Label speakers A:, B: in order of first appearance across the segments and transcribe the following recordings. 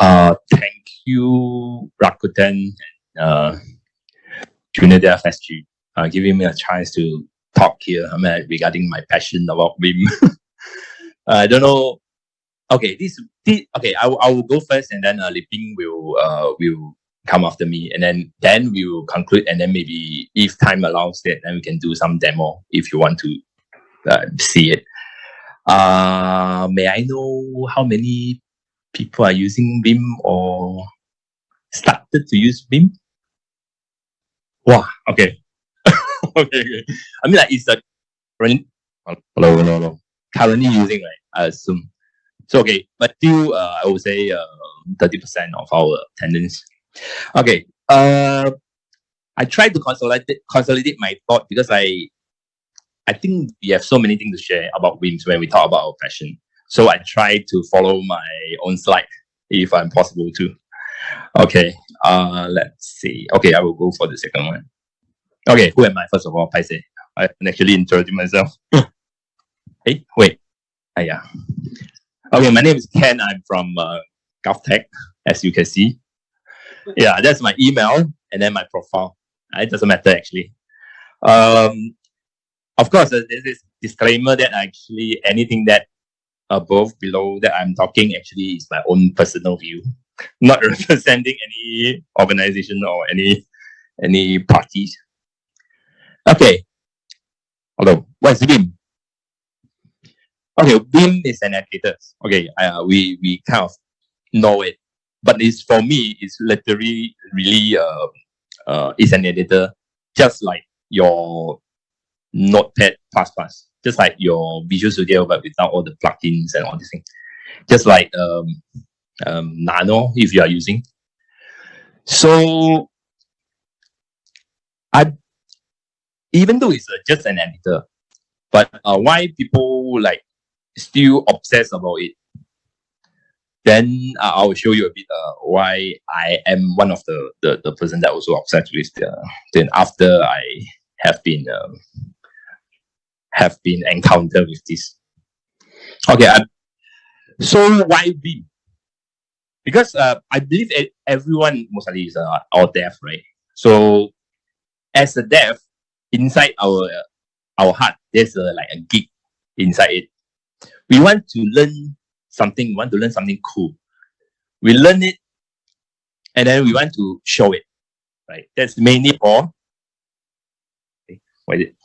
A: Uh, thank you, Rakuten, uh, Junior Dev SG, uh, giving me a chance to talk here I mean, regarding my passion about Vim. I don't know. Okay, this, this okay. I, I will go first, and then uh, Liping will uh will come after me, and then then we will conclude, and then maybe if time allows that, then we can do some demo if you want to uh, see it. Uh, may I know how many people are using Vim or started to use Vim? Wow, okay. okay, okay. I mean, like, it's a current, hello, hello, hello. Currently using, right? I assume. So, okay, but still, uh, I would say uh, 30% of our attendance. Okay, uh, I tried to consolidate, consolidate my thought because I I think we have so many things to share about WIMS when we talk about our passion. So I try to follow my own slide if I'm possible to. Okay, uh, let's see. Okay, I will go for the second one. Okay, who am I? First of all, I say I can actually introduce myself. hey, wait. Uh, yeah. Okay, my name is Ken. I'm from uh, GovTech, as you can see. Yeah, that's my email and then my profile. Uh, it doesn't matter actually. Um, of course, uh, there's this disclaimer that actually anything that above, below that I'm talking actually is my own personal view, not representing any organization or any any parties. Okay. Hello. What's Vim? Okay, Vim is an editor. Okay, uh, we we kind of know it, but it's for me, it's literally really uh, uh, it's an editor, just like your Notepad++, just like your Visual Studio, but without all the plugins and all these things. Just like um, um, Nano, if you are using. So, I, even though it's uh, just an editor, but uh, why people like still obsess about it? Then uh, I will show you a bit uh, why I am one of the, the, the person that also obsessed with the, then after I have been um, have been encountered with this. Okay, so why Vim? Because uh, I believe everyone mostly is uh, all dev, right? So as a dev, inside our our heart, there's a, like a geek inside it. We want to learn something, we want to learn something cool. We learn it, and then we want to show it, right? That's mainly for, okay, what is it?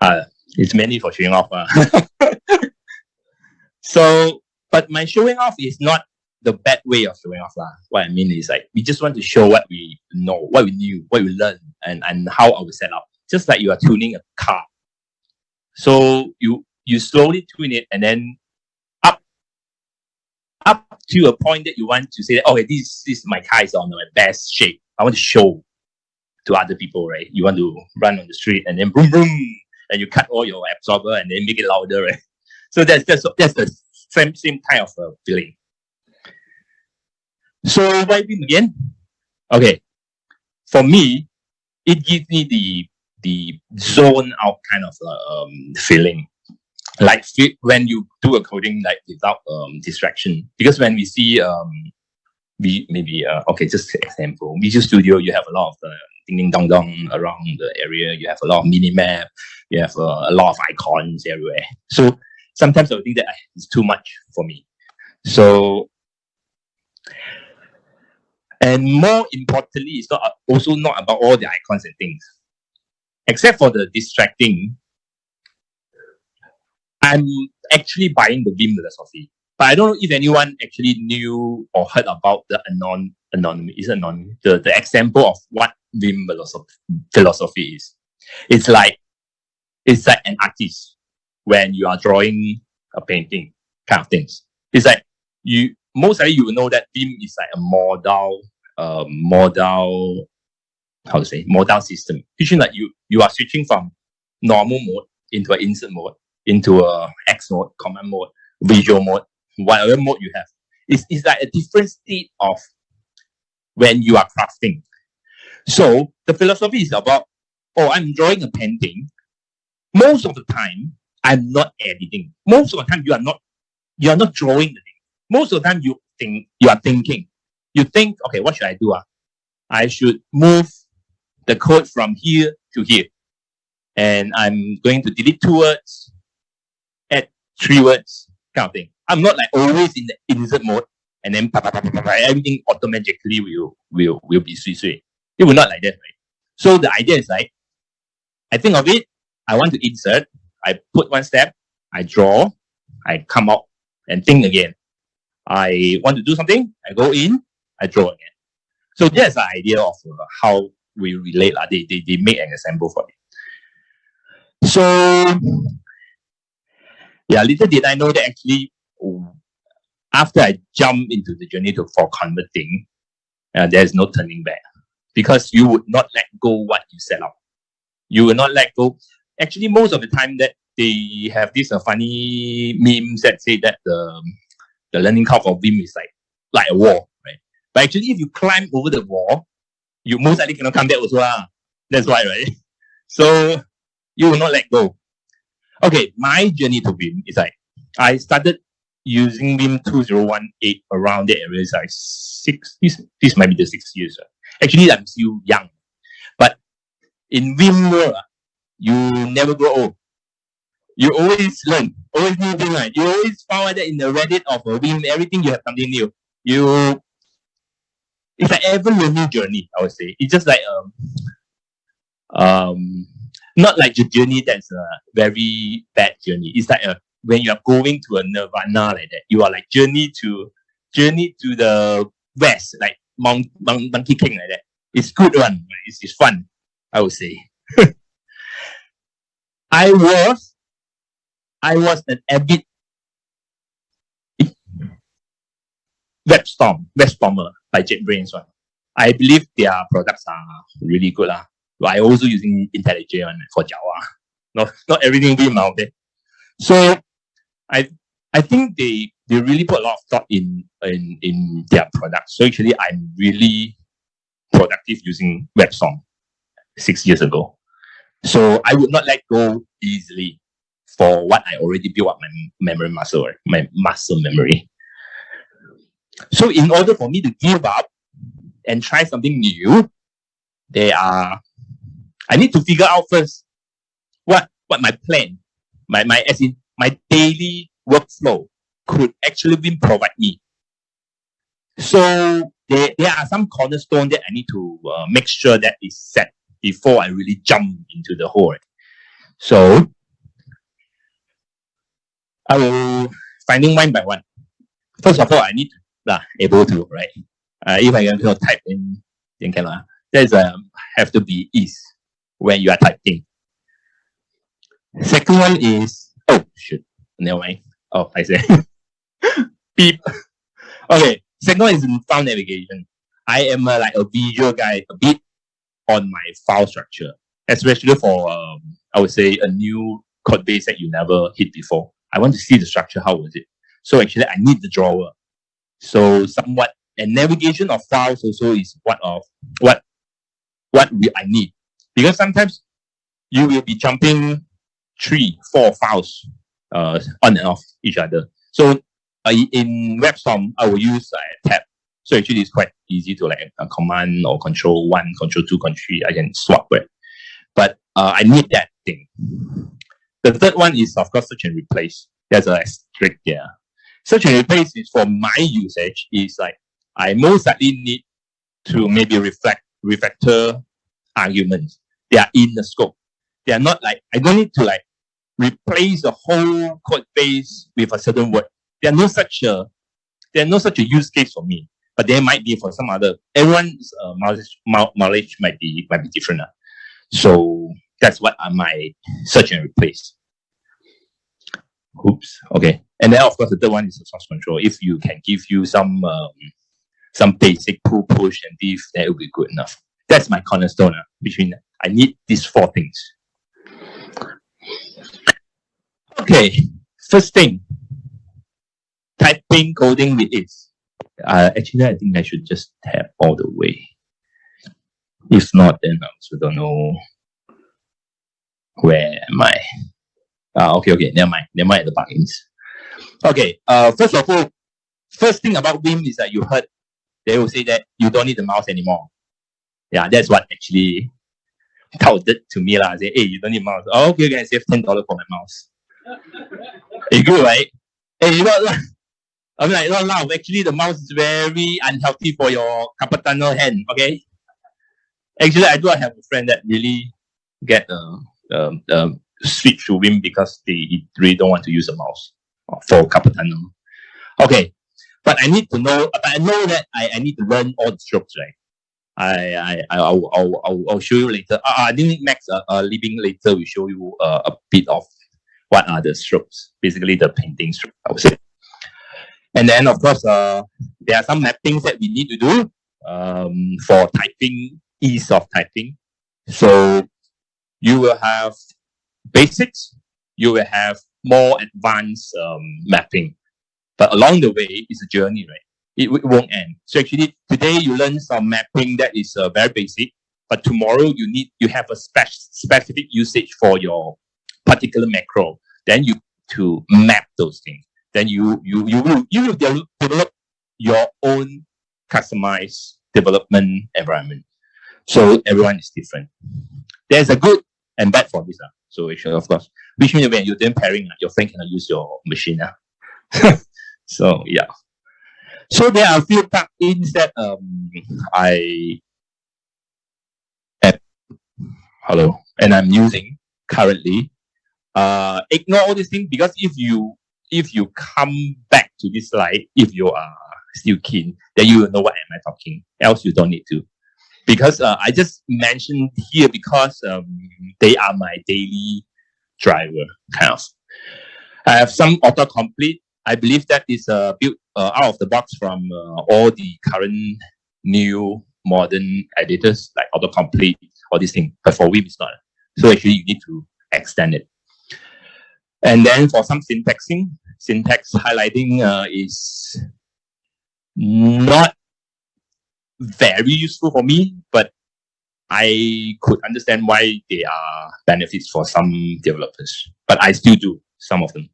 A: Uh, it's mainly for showing off. Uh. so, but my showing off is not the bad way of showing off. Uh. What I mean is like, we just want to show what we know, what we knew, what we learned, and, and how our setup. Just like you are tuning a car. So you you slowly tune it and then up up to a point that you want to say, okay, this, this my car is on my best shape. I want to show to other people, right? You want to run on the street and then boom, boom, and you cut all your absorber and then make it louder, right? So that's that's that's the same same kind of uh, feeling. So why Vim again? Okay, for me, it gives me the the zone out kind of uh, um, feeling, like when you do a coding like without um, distraction. Because when we see um, we maybe uh, okay, just example, Visual Studio, you have a lot of the ding ding dong dong around the area. You have a lot of mini map you have uh, a lot of icons everywhere. So sometimes I think that it's too much for me. So, and more importantly, it's not also not about all the icons and things. Except for the distracting, I'm actually buying the Vim philosophy. But I don't know if anyone actually knew or heard about the anon anonymous is anonymous the, the example of what Vim philosophy is. It's like it's like an artist when you are drawing a painting kind of things. It's like you mostly you will know that Vim is like a modal uh modal how to say modal system. Which like you you are switching from normal mode into an insert mode, into a X mode, command mode, visual mode, whatever mode you have. It's, it's like a different state of when you are crafting. So the philosophy is about, oh, I'm drawing a painting most of the time, I'm not editing. Most of the time, you are not you are not drawing the thing. Most of the time, you think you are thinking. You think, okay, what should I do? Uh? I should move the code from here to here. And I'm going to delete two words, add three words, kind of thing. I'm not like always in the insert mode and then everything automatically will will will be sui sui. It will not like that, right? So the idea is like, I think of it, I want to insert, I put one step, I draw, I come out and think again. I want to do something, I go in, I draw again. So that's the idea of uh, how we relate. They, they, they make an example for me. So yeah, little did I know that actually after I jump into the journey to for converting, uh, there's no turning back because you would not let go what you set up. You will not let go. Actually, most of the time that they have this uh, funny memes that say that the the learning curve of Vim is like like a wall, right? But actually, if you climb over the wall, you most likely cannot come back also. Ah. That's why, right? So you will not let go. Okay, my journey to Vim is like I started using Vim 2018 around the area is like six, this, this might be the six years. Actually, I'm still young. But in Vim world, uh, you never grow old. You always learn, always new thing. Right? You always found that in the Reddit of a everything you have something new. You, it's like ever learning journey, I would say. It's just like, um, um, not like the journey that's a very bad journey. It's like a when you are going to a nirvana like that, you are like journey to journey to the west, like Mount, Mount Monkey King like that. It's good one. It's, it's fun, I would say. I was I was an avid WebStorm, WebStormer by JetBrains one. I believe their products are really good. Uh. I also using IntelliJ one for Java. Not not everything being out there. So I I think they they really put a lot of thought in in in their products. So actually, I'm really productive using WebStorm six years ago. So I would not let go easily for what I already built up my memory muscle, my muscle memory. So in order for me to give up and try something new, there are I need to figure out first what what my plan, my my as in my daily workflow could actually be provide me. So there, there are some cornerstone that I need to uh, make sure that is set before I really jump into the hole. So I will finding one by one. First of all, I need to uh, able to right. Uh, if I can type in, then cannot. There's um, have to be ease when you are typing. Second one is Oh, shoot. Never mind. Oh, I say. Beep. Okay. Second one is file navigation. I am a, like a visual guy a bit on my file structure, especially for, um, I would say, a new code base that you never hit before. I want to see the structure. How was it? So actually, I need the drawer. So somewhat, and navigation of files also is what of what what we, I need because sometimes you will be jumping three, four files uh, on and off each other. So uh, in WebStorm, I will use a tab. So actually, it's quite easy to like a command or control one, control two, control three. I can swap it. But uh, I need that thing. The third one is, of course, search and replace. There's a strict there. Search and replace is for my usage is like I most likely need to maybe reflect refactor arguments. They are in the scope. They are not like I don't need to like replace the whole code base with a certain word. There are no such a there are no such a use case for me, but there might be for some other. Everyone's uh, knowledge, knowledge might be might be different. Uh. So that's what I might search and replace. Oops. Okay. And then of course the third one is the source control. If you can give you some um, some basic pull push and diff, that will be good enough. That's my cornerstone. Uh, between I need these four things. Okay, first thing, typing coding with is. Uh, actually, I think I should just tap all the way. If not, then I also don't know where am I. Uh, okay, okay, never mind. Never mind the plugins. Okay, uh, first of all, first thing about Vim is that you heard they will say that you don't need the mouse anymore. Yeah, that's what actually touted to me. La. Say, hey, you don't need mouse. Oh, okay, you can save $10 for my mouse. it's good, right? Hey, you I'm like, no, no, actually the mouse is very unhealthy for your carpal hand, okay? Actually, I do have a friend that really get uh, um, switch to Vim because they really don't want to use a mouse for carpal tunnel. Okay, but I need to know, but I know that I, I need to learn all the strokes, right? I, I, I'll, I'll, I'll, I'll show you later. Uh, I think Max, uh, uh, Liping later, we show you uh, a bit of what are the strokes, basically the painting stroke, I would say. And then, of course, uh, there are some mappings that we need to do um, for typing, ease of typing. So you will have basics, you will have more advanced um, mapping. But along the way, it's a journey, right? It, it won't end. So actually, today you learn some mapping that is uh, very basic, but tomorrow you need you have a spec specific usage for your particular macro. Then you to map those things. Then you you you will you will develop your own customized development environment. So everyone is different. There's a good and bad for this. Uh. So of course, which means when you're doing pairing, uh, your friend cannot use your machine. Uh. so yeah. So there are a few plugins that um I hello and I'm using currently. Uh, ignore all these things because if you if you come back to this slide, if you are still keen, then you will know what am I talking. Else you don't need to. Because uh, I just mentioned here because um, they are my daily driver kind of. I have some autocomplete I believe that is uh, built uh, out of the box from uh, all the current new modern editors like autocomplete, all these things. But for Vim, it's not. So actually, you need to extend it. And then for some syntaxing, syntax highlighting uh, is not very useful for me, but I could understand why they are benefits for some developers. But I still do some of them.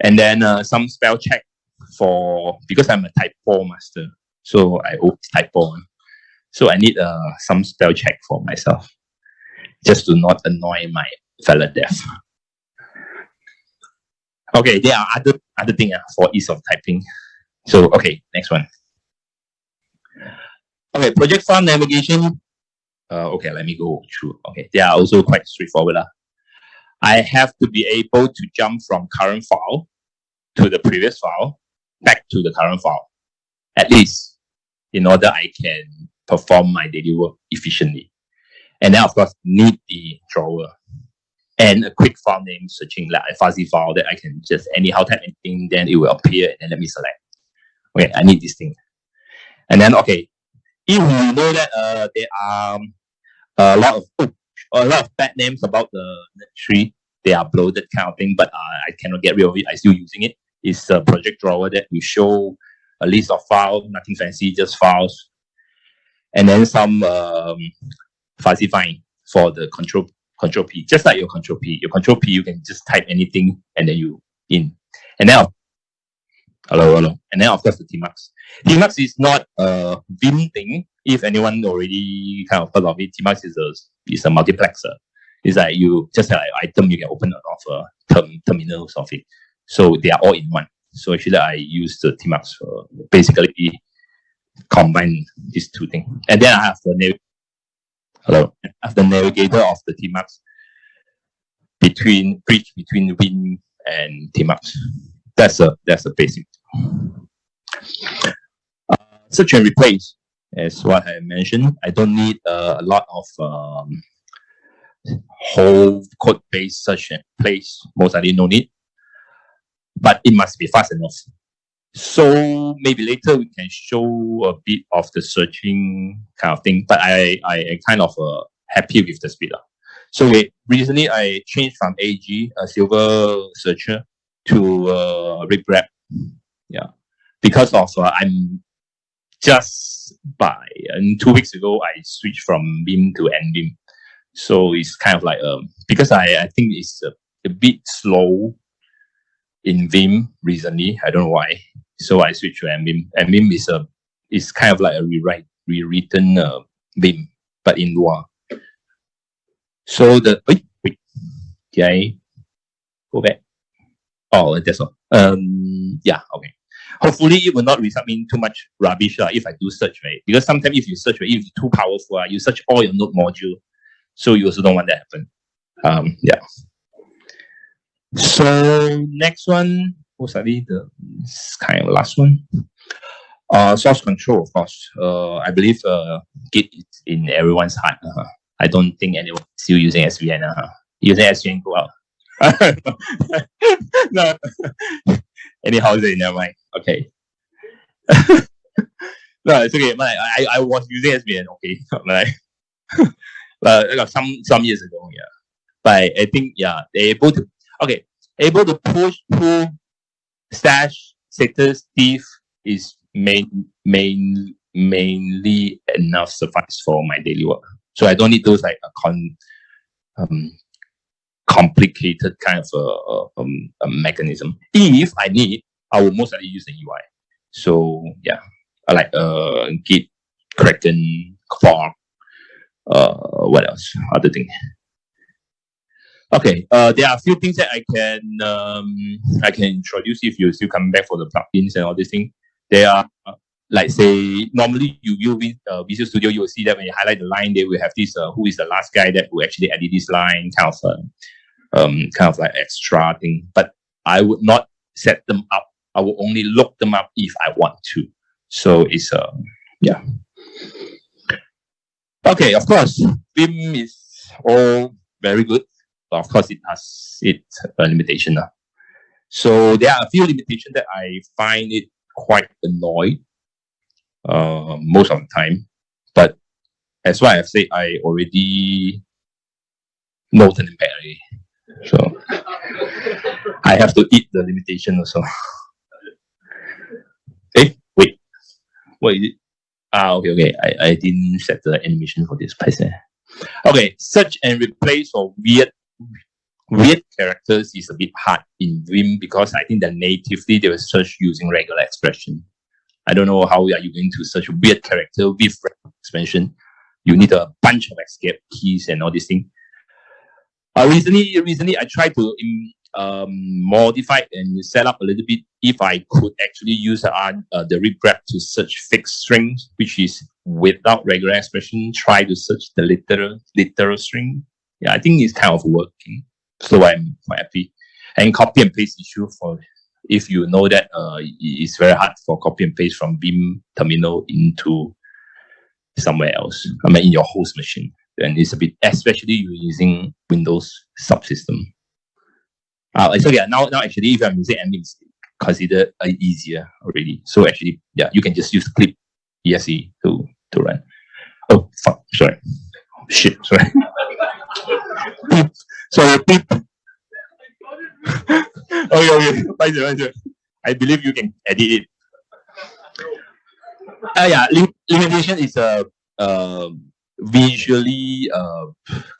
A: And then uh, some spell check for, because I'm a type 4 master, so I always type 4. So I need uh, some spell check for myself, just to not annoy my fellow dev. Okay, there are other other things uh, for ease of typing. So okay, next one. Okay, project file navigation. Uh, okay, let me go through. Okay, they are also quite straightforward. Uh. I have to be able to jump from current file to the previous file back to the current file, at least in order I can perform my daily work efficiently. And then of course need the drawer and a quick file name searching like a fuzzy file that I can just anyhow type anything, then it will appear and then let me select. Okay, I need this thing. And then okay, if you know that uh, there are a lot of oh, a lot of bad names about the tree, they are bloated kind of thing, but uh, I cannot get rid of it. I still using it. it is a project drawer that will show a list of files, nothing fancy, just files. And then some um, fuzzy find for the control control P, just like your control P. Your control P, you can just type anything and then you in. And then, hello, hello. And then of course the Tmux. Tmux is not a Vim thing. If anyone already kind of heard of it, Tmux is a is a multiplexer. It's like you just have like iTerm you can open a term, terminals of it. So they are all in one. So actually I use the Tmux for basically combine these two things. And then I have the hello. Have the navigator of the Tmux between bridge between Vim and Tmux. That's a that's a basic. Uh, search and replace, as what I mentioned. I don't need uh, a lot of um, whole code base search and place. Most likely no need but it must be fast enough. So maybe later we can show a bit of the searching kind of thing, but I, I am kind of uh, happy with the speed. up So recently I changed from AG, a silver searcher, to uh. Yeah, because of uh, I'm just by and two weeks ago I switched from Vim to NVim. So it's kind of like um because I, I think it's a, a bit slow in Vim recently. I don't know why. So I switched to NVim. NVim is a is kind of like a rewrite, rewritten uh, Vim, but in Lua. So the wait, wait, did I go back? Oh, that's all. Um, yeah, okay. Hopefully, it will not result in too much rubbish uh, if I do search, right? Because sometimes if you search, right, if it's too powerful, uh, you search all your node module, so you also don't want that to happen. Um, yeah. So next one, likely the kind of last one. Uh, source control, of course. Uh, I believe uh, Git is in everyone's heart. Uh, I don't think anyone is still using SVN. Uh, using SVN, go out. no. Anyhow, they never mind. Okay. no, it's okay. My, I, I was using SVN, okay. like, uh, some some years ago, yeah. But I think yeah, they're able to okay, able to push pull stash status diff is main main mainly enough suffice for my daily work. So I don't need those like a con um complicated kind of a, um, a mechanism. If I need, I will most likely use the UI. So yeah, I like uh Git, Kraken, Quark, uh what else? Other thing. Okay, uh, there are a few things that I can um, I can introduce if you're still coming back for the plugins and all these things. There are uh, like say normally you use uh, Visual Studio, you will see that when you highlight the line, they will have this uh, who is the last guy that who actually added this line kind of uh, um kind of like extra thing. But I would not set them up. I will only look them up if I want to. So it's uh yeah. Okay, of course, Vim is all very good but of course, it has its uh, limitation. Uh. So there are a few limitations that I find it quite annoying uh, most of the time. But as what I've said, I already noted them badly. So I have to eat the limitation also. hey, eh, wait. What is it? Ah, okay, okay. I, I didn't set the animation for this person. Okay, search and replace for weird weird characters is a bit hard in Vim because I think that natively they will search using regular expression. I don't know how are you going to search weird character with expression. You need a bunch of escape keys and all these things. Uh, recently, recently I tried to um, modify and set up a little bit if I could actually use uh, uh, the ripgrep to search fixed strings, which is without regular expression, try to search the literal literal string yeah, I think it's kind of working. So I'm quite happy. And copy and paste issue for if you know that uh, it's very hard for copy and paste from Vim terminal into somewhere else. I mean, in your host machine. And it's a bit, especially you're using Windows subsystem. Uh, so yeah, now, now actually, if I'm using admin, it's considered uh, easier already. So actually, yeah, you can just use clip ESE to, to run. Oh, fuck, sorry. Oh, shit, sorry. so beep. okay, okay. I believe you can edit it. Uh, yeah, lim limitation is a uh, uh, visually uh,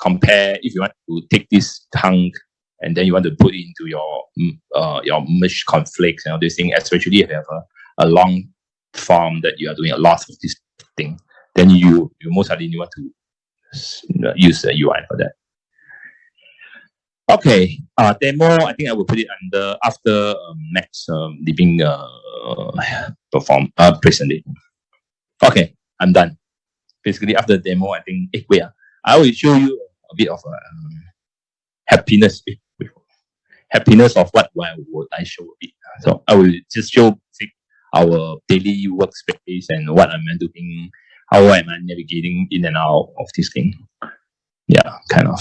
A: compare if you want to take this tongue and then you want to put it into your mm, uh, your merge conflicts and all these things, especially if you have a, a long form that you are doing a lot of this thing, then you you most likely want to use the UI for that. Okay, uh, demo, I think I will put it under after um, next um, Liping uh, perform uh, presentation. Okay, I'm done. Basically, after the demo, I think, eh, wait, uh, I will show you a bit of uh, happiness. Happiness of what why would I show a bit. So I will just show our daily workspace and what I'm doing how am I navigating in and out of this thing? Yeah, kind of.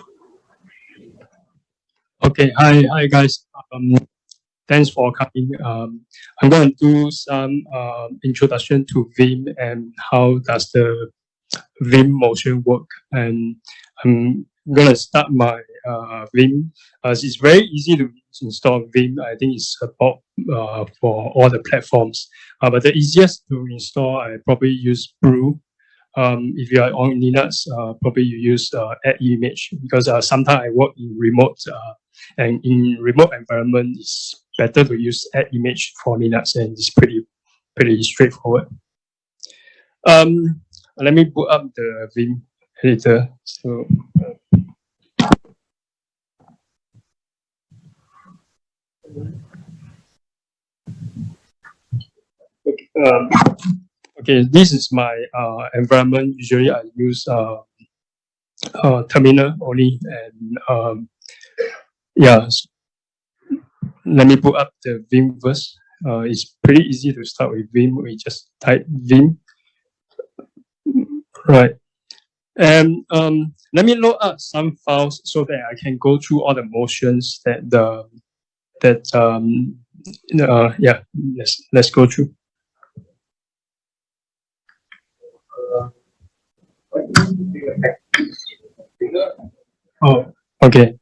B: Okay, hi, hi guys. Um, thanks for coming. Um, I'm going to do some uh, introduction to Vim and how does the Vim motion work. And I'm going to start my uh, Vim. As it's very easy to install Vim. I think it's about uh, for all the platforms. Uh, but the easiest to install, I probably use Brew. Um, if you are on Linux, uh, probably you use uh, AppImage because uh, sometimes I work in remote uh, and in remote environment, it's better to use AppImage for Linux and it's pretty pretty straightforward. Um, let me put up the Vim editor. So. Um, okay, this is my uh, environment. Usually I use uh, uh, terminal only and um, yeah. Let me put up the Vim first. Uh, it's pretty easy to start with Vim. We just type Vim. Right. And um, let me load up some files so that I can go through all the motions that the that um, uh, yeah, let's let's go through. Oh, okay.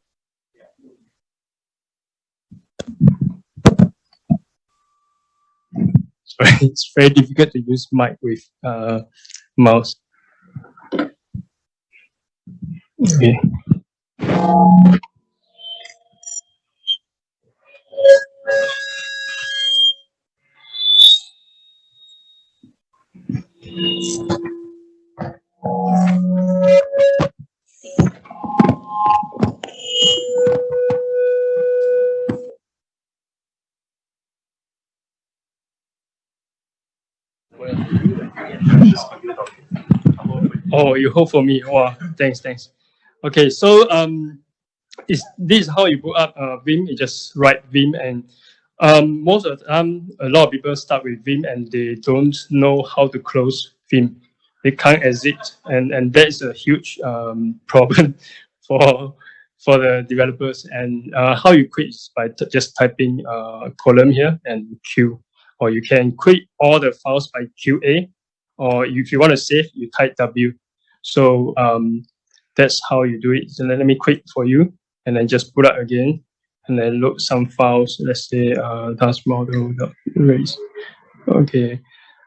B: Sorry, it's very difficult to use mic with uh, mouse. Okay. Oh, you hope for me. Wow, thanks, thanks. Okay, so um, is this how you put up uh, Vim? You just write Vim, and um, most of the time, a lot of people start with Vim and they don't know how to close Vim. They can't exit, and and that's a huge um, problem for for the developers. And uh, how you quit is by just typing uh, column here and Q, or you can quit all the files by QA, or if you want to save, you type W. So um, that's how you do it. So let me quit for you and then just put up again and then load some files. Let's say uh, task model erase. Okay.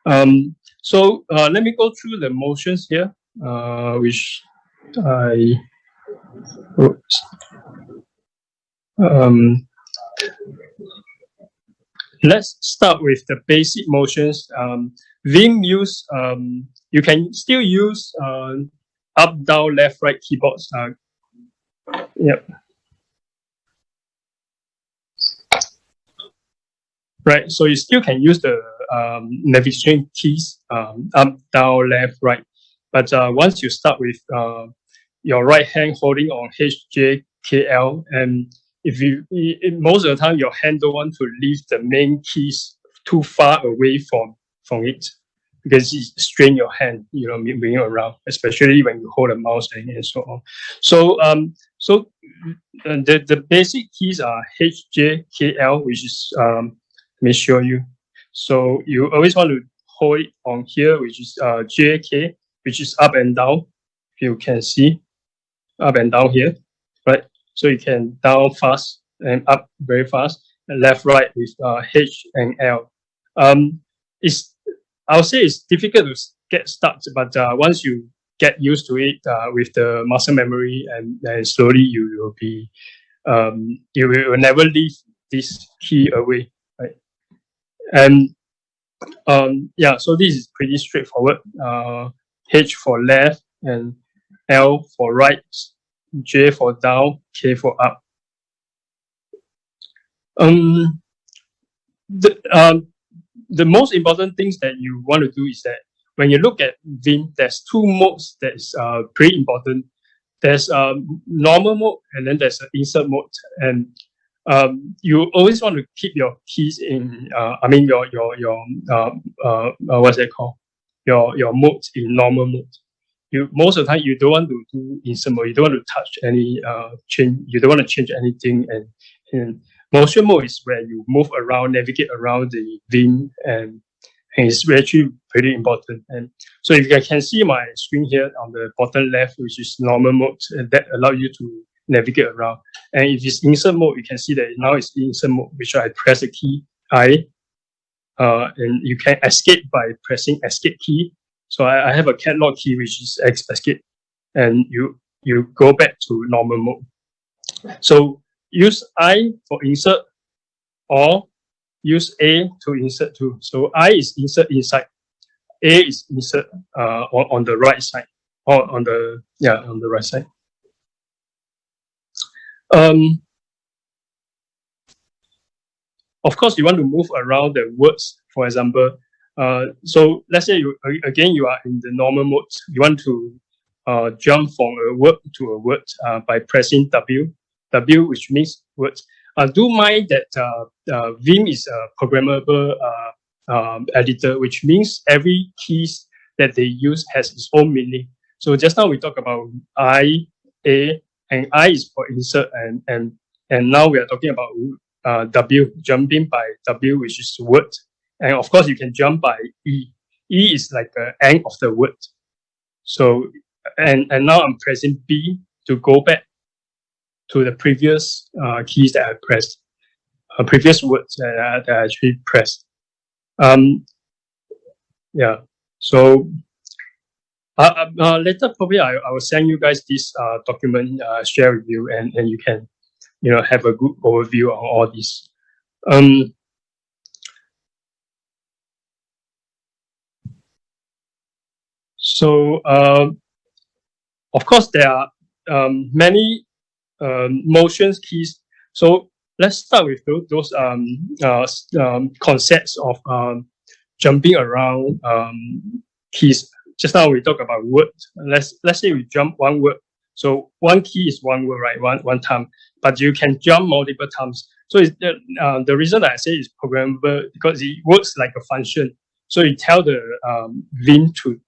B: Um, so uh, let me go through the motions here, uh, which I oops. Um, let's start with the basic motions. Um, Vim use um, you can still use uh, up, down, left, right keyboards. Uh, yep. Right, so you still can use the um, navigation keys um, up, down, left, right. But uh, once you start with uh, your right hand holding on H, J, K, L, and if you, most of the time your hand don't want to leave the main keys too far away from, from it because it strain your hand, you know, moving around, especially when you hold a mouse and, so on. So, um, so uh, the, the basic keys are H, J, K, L, which is, um, let me show you. So you always want to hold it on here, which is uh, J, K, which is up and down. If you can see up and down here? So you can down fast and up very fast, and left, right with uh, H and L. Um, it's I'll say it's difficult to get started, but uh, once you get used to it uh, with the muscle memory, and then slowly you will be, um, you will never leave this key away, right? And um, yeah, so this is pretty straightforward. Uh, H for left and L for right, J for down, K for up. Um, the, um, the most important things that you want to do is that when you look at Vim, there's two modes that's uh, pretty important. There's um, normal mode and then there's an insert mode. And um, you always want to keep your keys in, uh, I mean, your, your, your uh, uh, uh what's it called? Your, your mode in normal mode. You, most of the time, you don't want to do insert mode. You don't want to touch any uh, change. You don't want to change anything. And, and motion mode is where you move around, navigate around the Vim, and, and it's actually pretty important. And so if you can see my screen here on the bottom left, which is normal mode, that allow you to navigate around. And if it's insert mode, you can see that now it's insert mode, which I press the key I, uh, and you can escape by pressing escape key. So I, I have a catalog key, which is escape, and you you go back to normal mode. So use I for insert or use A to insert to. So I is insert inside, A is insert uh, on, on the right side or on the, yeah, on the right side. Um, of course, you want to move around the words, for example. Uh, so let's say you again you are in the normal mode. You want to uh, jump from a word to a word uh, by pressing W. W, which means words. Uh, do mind that uh, uh, Vim is a programmable uh, um, editor, which means every keys that they use has its own meaning. So just now we talked about I, A, and I is for insert, and and and now we are talking about W, jumping by W, which is word, and of course you can jump by E. E is like the end of the word. So and and now I'm pressing B to go back to the previous uh, keys that I pressed, uh, previous words that I, that I actually pressed. Um, yeah, so uh, uh, uh, later probably I, I will send you guys this uh, document, uh, share with you, and, and you can, you know, have a good overview on all this. Um, so, uh, of course, there are um, many um, motions keys. So let's start with those, those um, uh, um, concepts of um, jumping around um, keys. Just now we talk about word. Let's let's say we jump one word. So one key is one word, right? One one time, but you can jump multiple times. So it's the, uh, the reason I say is programmable because it works like a function. So you tell the um, Vim to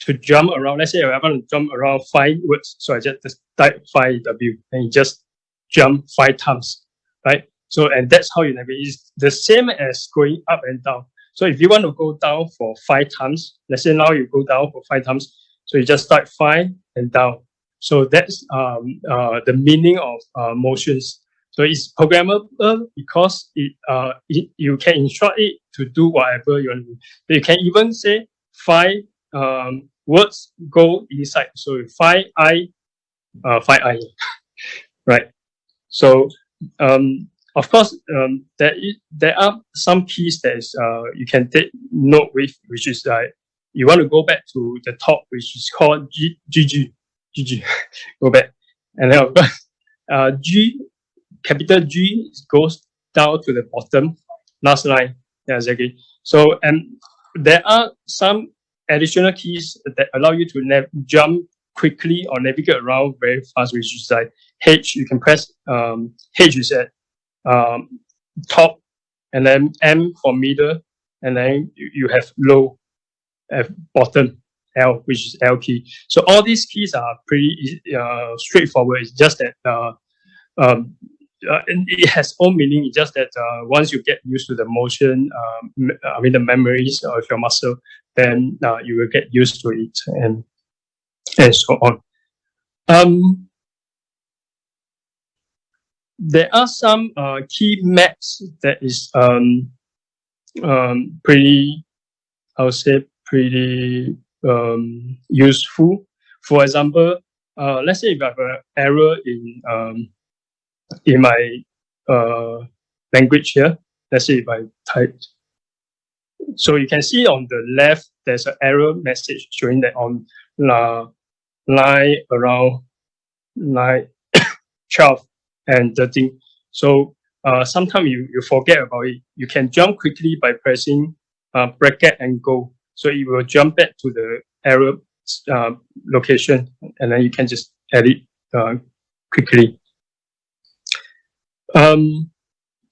B: to jump around. Let's say I want to jump around five words, so I just, just type five W and you just jump five times, right? So and that's how you navigate. It's the same as going up and down. So if you want to go down for five times, let's say now you go down for five times, so you just type five and down. So that's um, uh, the meaning of uh, motions. So it's programmable because it, uh, it, you can instruct it to do whatever you want you can even say five um, words go inside. So five I, uh, five I, right? So um, of course, um, there is, there are some keys that is uh, you can take note with, which is like you want to go back to the top, which is called G, GG, GG, go back, and then of course, uh, G, capital G goes down to the bottom, last line, yeah, exactly. So and there are some additional keys that allow you to jump quickly or navigate around very fast, which is like H, you can press um, H is at um, top, and then M for middle, and then you, have low at bottom, L, which is L key. So all these keys are pretty uh, straightforward. It's just that uh, um, uh, it has own meaning. It's just that uh, once you get used to the motion, um, I mean the memories of your muscle, then uh, you will get used to it and and so on. Um, there are some uh, key maps that is um, um, pretty, I would say, pretty um, useful. For example, uh, let's say if I have an error in um, in my uh, language here, let's say if I type. So you can see on the left, there's an error message showing that on uh, line around line 12 and 13. So uh, sometimes you, you forget about it. You can jump quickly by pressing uh, bracket and go. So it will jump back to the error uh, location and then you can just edit uh, quickly. Um,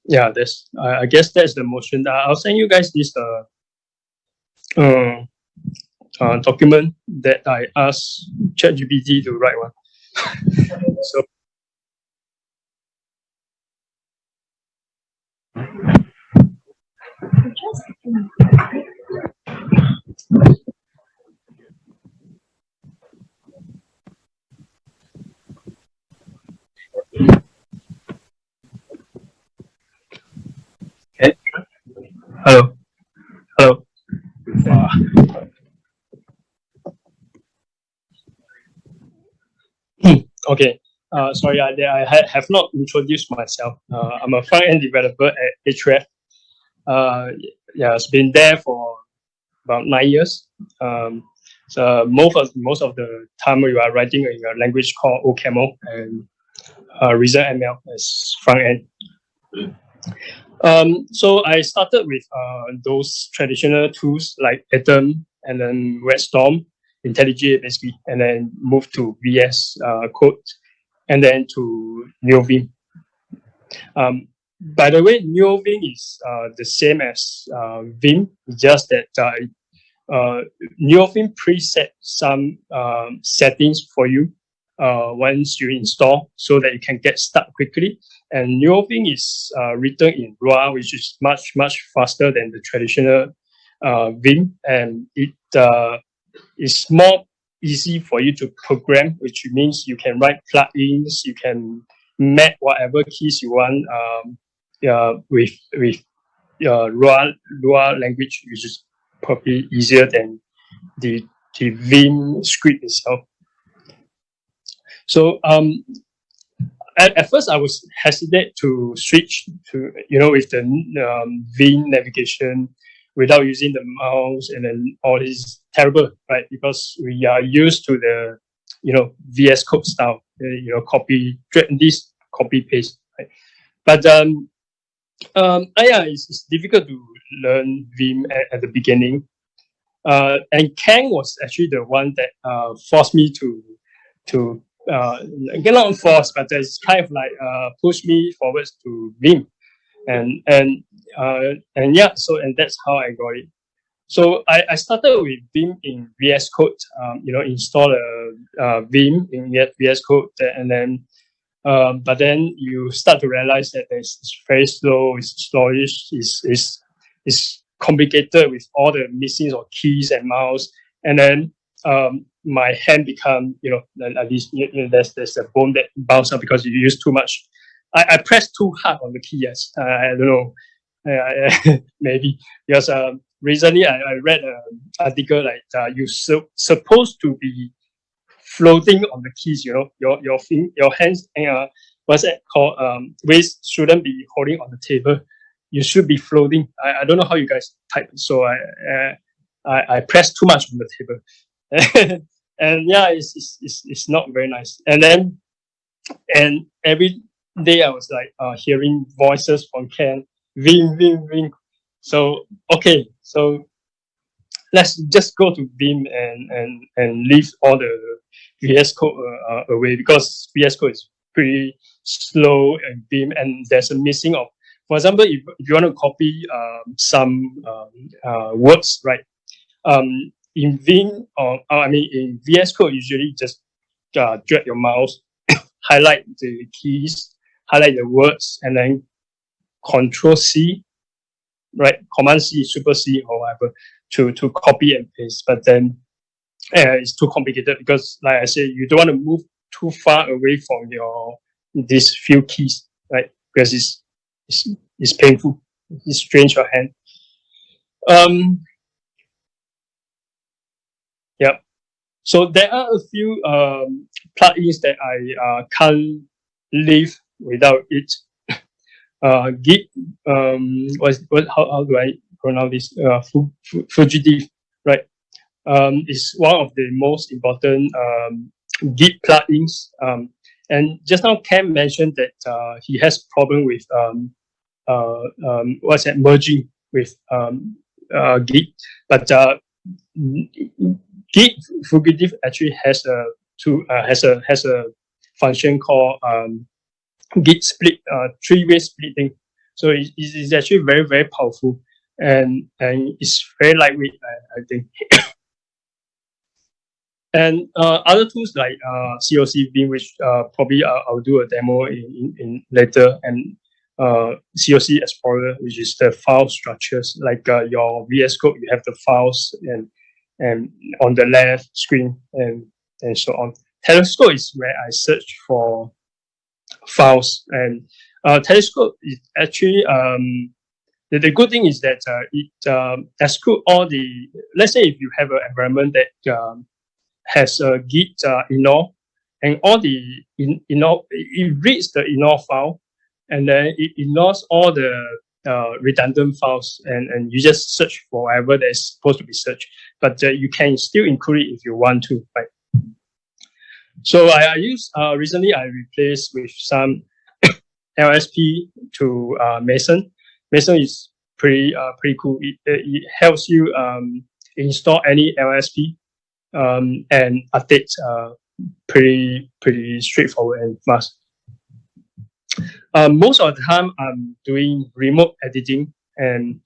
B: yeah, that's I, guess that's the motion. I'll send you guys this uh, uh, uh document that I asked ChatGPT to write one. so Okay. Hello. Hello. Wow. okay. Uh, sorry, I, I have not introduced myself. Uh, I'm a front-end developer at Ahrefs. Uh, yeah, it's been there for about nine years. Um, so most of most of the time you are writing in a language called OCaml and uh, Reason ML as front end. Um, so I started with uh, those traditional tools like Atom and then WebStorm, IntelliJ basically, and then moved to VS uh, Code and then to NeoVim. Um, by the way, NeoVim is uh, the same as uh, Vim, just that uh, uh, NeoVim preset some um, settings for you uh, once you install so that you can get stuck quickly. And NeoVim is uh, written in Lua, which is much, much faster than the traditional uh, Vim. And it uh, is more easy for you to program, which means you can write plugins, you can map whatever keys you want um, uh, with with uh, Lua, Lua language, which is probably easier than the, the Vim script itself. So um, at, at first I was hesitant to switch to, you know, with the um, Vim navigation without using the mouse and then all this terrible, right? Because we are used to the, you know, VS Code style, uh, you know, copy, this copy paste, right? But um, um, yeah, it's, it's difficult to learn Vim at, at the beginning. Uh, and Kang was actually the one that uh, forced me to to uh, not force, but it's kind of like uh, push me forwards to Vim, and and uh, and yeah, so and that's how I got it. So I, I started with Vim in VS Code, um, you know, install a, a Vim in VS Code, and then, um, but then you start to realize that it's, very slow, it's slowish, it's, it's, it's complicated with all the missing or keys and mouse, and then um, my hand become, you know, at least you know, there's there's a bone that bounce up because you use too much. I, I press too hard on the key. Yes, uh, I don't know, uh, maybe because um, recently I, I read an article like uh, you so, supposed to be floating on the keys. You know, your your your hands, and uh, what's that called? Um, waist shouldn't be holding on the table. You should be floating. I, I don't know how you guys type, so I. Uh, I, I press too much on the table. and yeah, it's, it's, it's, it's not very nice. And then, and every day I was like uh, hearing voices from Ken, Vim, Vim, Vim. So, okay, so let's just go to Vim and, and, and leave all the VS Code uh, uh, away because VS Code is pretty slow and Vim and there's a missing of, for example, if, if you want to copy um, some um, uh, words, right? Um, in Vim or uh, I mean in VS Code, usually just uh, drag your mouse, highlight the keys, highlight the words, and then Control C, right? Command C, Super C, or whatever, to to copy and paste. But then uh, it's too complicated because, like I said, you don't want to move too far away from your these few keys, right? Because it's it's, it's painful. It strains your hand. Um, Yep. So there are a few um, plugins that I uh, can't live without it. Uh, Git, um, what, what, how, how do I pronounce this? Uh, Fugitive, right? Um, is one of the most important um, Git plugins. Um, and just now Cam mentioned that uh, he has problem with um, uh, um, what's that merging with um, uh, Git, but uh, Git Fugitive actually has a to uh, has a has a function called um, Git split, uh, three-way splitting. So it is actually very very powerful, and and it's very lightweight. I, I think. and uh, other tools like uh, COC Vim, which uh, probably I'll, I'll, do a demo in, in, in later, and uh, COC Explorer, which is the file structures, like uh, your VS Code, you have the files and and on the left screen and and so on. Telescope is where I search for files and uh, Telescope is actually um, the, the good thing is that uh, it um, exclude all the let's say if you have an environment that um, has a git uh, ignore and all the in, ignore it reads the ignore file and then it ignores all the uh, redundant files and, and you just search for whatever that's supposed to be searched but uh, you can still include it if you want to right so I, I use uh, recently I replaced with some LSP to uh, Mason Mason is pretty uh, pretty cool. It, it helps you um, install any LSP um, and update uh, pretty pretty straightforward and fast. Um, most of the time, I'm doing remote editing, and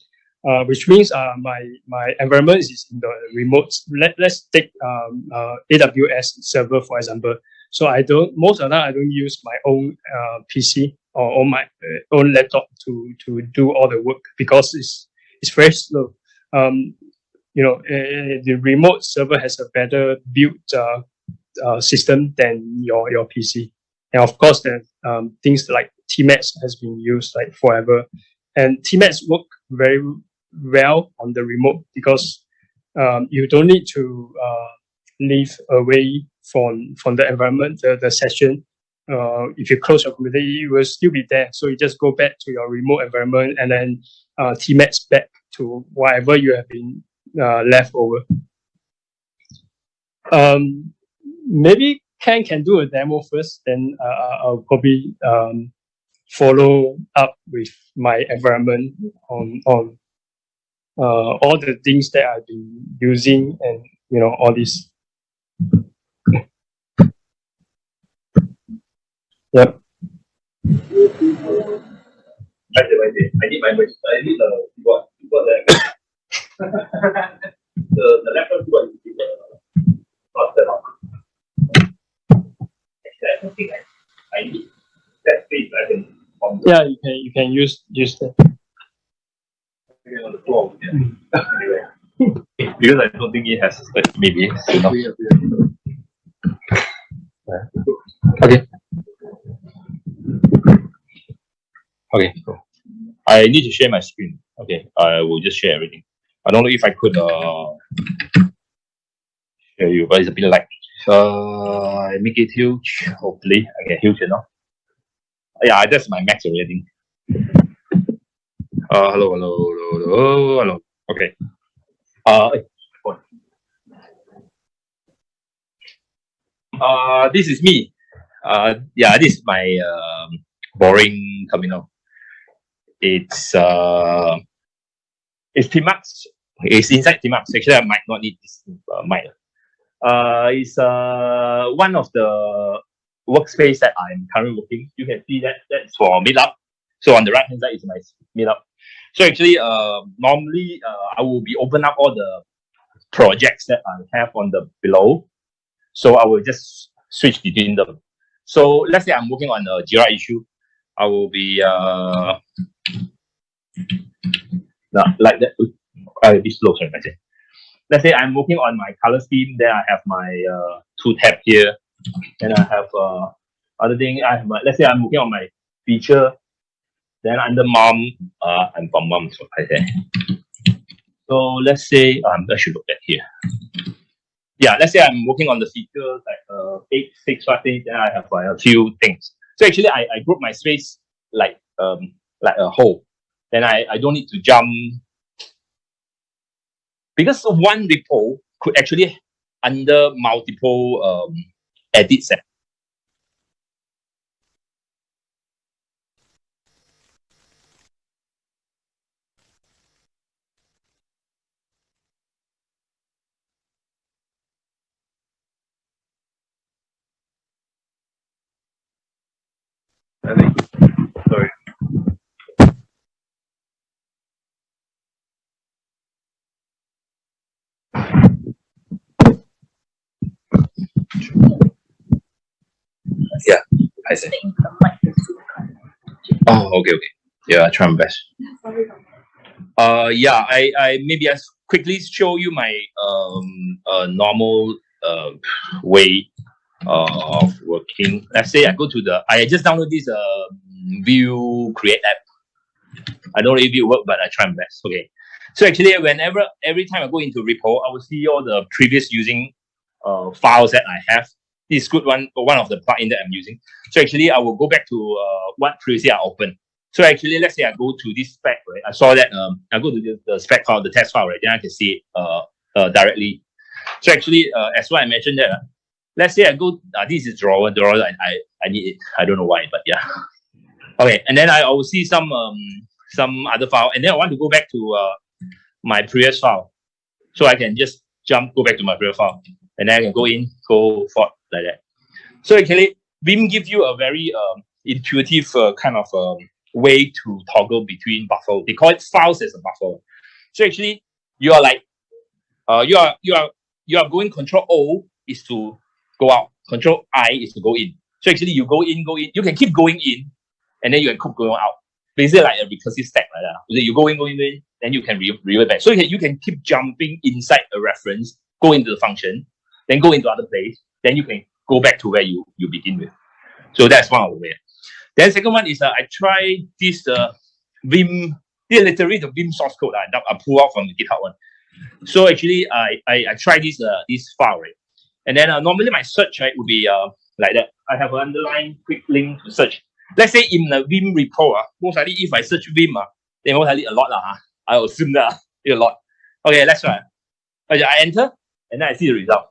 B: uh, which means uh, my my environment is in the remote. Let let's take um, uh, AWS server for example. So I don't most of the time I don't use my own uh, PC or on my uh, own laptop to to do all the work because it's it's very slow. Um, you know, uh, the remote server has a better built system than your your PC, and of course, then um, things like Tmux has been used like forever, and Tmux work very well on the remote because um, you don't need to uh, away from from the environment, the, the session uh, if you close your computer, it will still be there. So you just go back to your remote environment and then uh, Tmux back to whatever you have been uh, left over. Um, maybe Ken can do a demo first, then uh I'll probably um, follow up with my environment on on uh, all the things that I've been using and you know all this. Yep.
A: I did, I need my I need the keyboard. Keyboard there. the the laptop keyboard is the not that one. Actually, I don't think I, I need that space. I the,
B: Yeah, you can you can use use that.
A: on the floor. Yeah. anyway. because I don't think it has space, maybe. enough. Okay. Okay, cool. I need to share my screen. Okay, I will just share everything. I don't know if I could uh share you, but it's a bit like uh I make it huge. Hopefully, I get huge enough. Yeah, that's my max already. Uh, hello, hello, hello, hello, hello. Okay. Uh, eh, uh, this is me. Uh, yeah, this is my um, boring terminal. It's uh, it's Tmux. It's inside Tmux. Actually, I might not need this uh, mic. Uh, it's uh one of the workspace that I'm currently working. You can see that that's for Meetup. So on the right hand side is my Meetup. So actually, uh, normally uh, I will be open up all the projects that I have on the below. So I will just switch between them. So let's say I'm working on a Jira issue. I will be uh, like that. Uh, this slow, sorry. Let's say I'm working on my color scheme. Then I have my uh, two tab here. Then I have uh, other thing. I have let's say I'm working on my feature. Then under mom, uh, I'm from mom, I say. So let's say um, I should look at here. Yeah, let's say I'm working on the feature like uh, eight, six, five things. Then I have uh, a few things. So actually, I, I group my space like um like a whole. Then I, I don't need to jump because one repo could actually under multiple um, edits. Eh. Yeah, I see. Oh, okay, okay. Yeah, I try my best. Uh, yeah, I, I maybe I quickly show you my um uh, normal uh, way uh, of working. Let's say I go to the I just download this uh Vue Create app. I don't know if it work, but I try my best. Okay. So actually, whenever every time I go into repo, I will see all the previous using uh, files that I have. This is good one, one of the plugin that I'm using. So actually, I will go back to uh, what previously I opened. So actually, let's say I go to this spec, right? I saw that um, I go to the, the spec file, the test file, right? Then I can see it uh, uh, directly. So actually, uh, as what I mentioned there, let's say I go, uh, this is drawer, drawer, I, I, need it. I don't know why, but yeah. Okay, and then I, will see some um, some other file, and then I want to go back to uh, my previous file. So I can just jump, go back to my previous file, and then I can go in, go forth like that. So actually, Vim gives you a very um, intuitive uh, kind of um, way to toggle between buffer. They call it files as a buffer. So actually, you are like, uh, you are you are you are going Control O is to go out, Control I is to go in. So actually, you go in, go in. You can keep going in, and then you can keep going out. Basically, like a recursive stack like that. You go in, go in, go in, then you can re revert back. So you can you can keep jumping inside a reference, go into the function, then go into other place, then you can go back to where you you begin with. So that's one way. Then second one is uh, I try this uh, Vim, this literally the Vim source code uh, that I pull out from the GitHub one. So actually, I I, I try this uh, this file right, and then uh, normally my search right would be uh like that. I have an underline quick link to search. Let's say in the Vim repo, uh, most likely if I search Vim, uh, then most likely a lot uh, I assume that uh, a lot. Okay, let's try. I enter and then I see the result.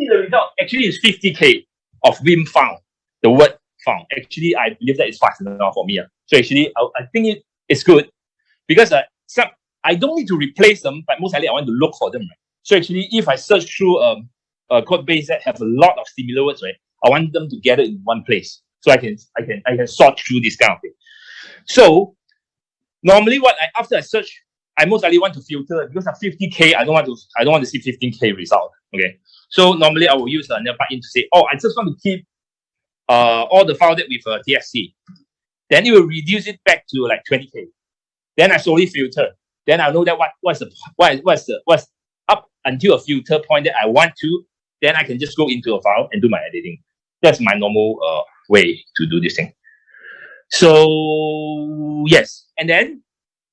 A: The, see the result actually is 50k of Vim found the word found. Actually, I believe that is fast enough for me. Uh. So actually, I, I think it, it's good because uh, some I don't need to replace them, but most likely I want to look for them. Right? So actually, if I search through um, a code base that have a lot of similar words, right, I want them together in one place. So I can I can I can sort through this kind of thing. So normally, what I after I search, I most likely want to filter because of 50k. I don't want to I don't want to see 15k result. Okay. So normally I will use another plugin to say, oh, I just want to keep uh, all the file that with uh, TSC. Then it will reduce it back to like 20k. Then I slowly filter. Then I know that what what's the what what's the what's up until a filter point that I want to. Then I can just go into a file and do my editing. That's my normal uh, way to do this thing. So yes, and then